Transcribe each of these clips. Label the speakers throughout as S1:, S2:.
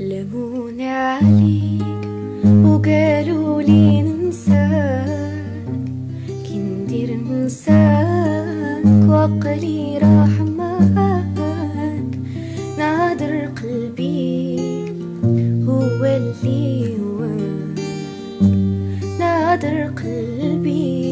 S1: لمونا عليك وقالوا لي ننساك. كي ندير ننساك وعقلي راح معاك. نعذر قلبي هو اللي هواك نادر قلبي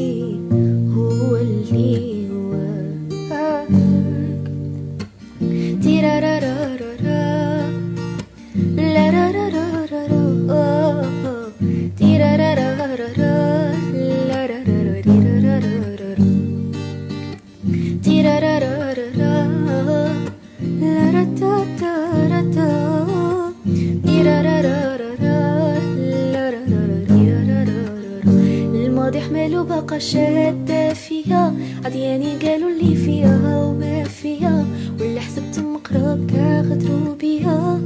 S1: بقى شادة فيها. عدياني قالوا اللي فيها وما فيها. واللي حسبت مقرب غدروا بيها.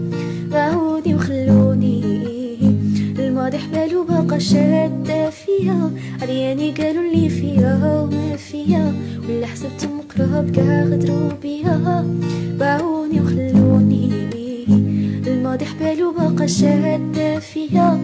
S1: باعوني وخلوني الماضي حبالو بقى شادة فيها. عدياني قالوا اللي فيها وما فيها. واللي حسبت مقرب غدروا بيها. باعوني وخلوني الماضي حبالو بقى شادة فيها.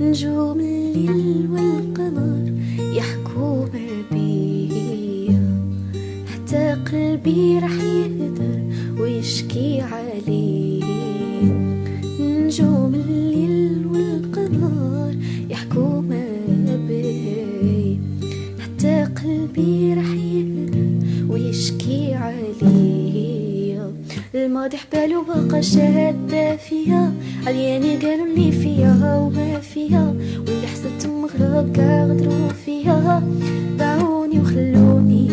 S1: نجوم الليل والقمر يحكوا ما بيا حتى قلبي رح يهدر ويشكي عليه نجوم الليل والقمر يحكوا ما بي حتى قلبي رح يهدر ويشكي عليه الماضي حبالو بقى شادة فيها. عدياني قالوا اللي فيها وما فيها. واللي حسبت مغرب كاع غدروا فيها. باعوني وخلوني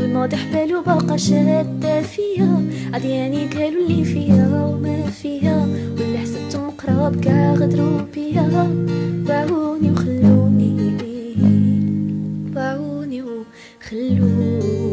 S1: الماضي حبالو بقى شادة فيها. عدياني قالوا اللي فيها وما فيها. واللي حسبت مقرب غدروا بيها. باعوني وخلوني باعوني وخلوني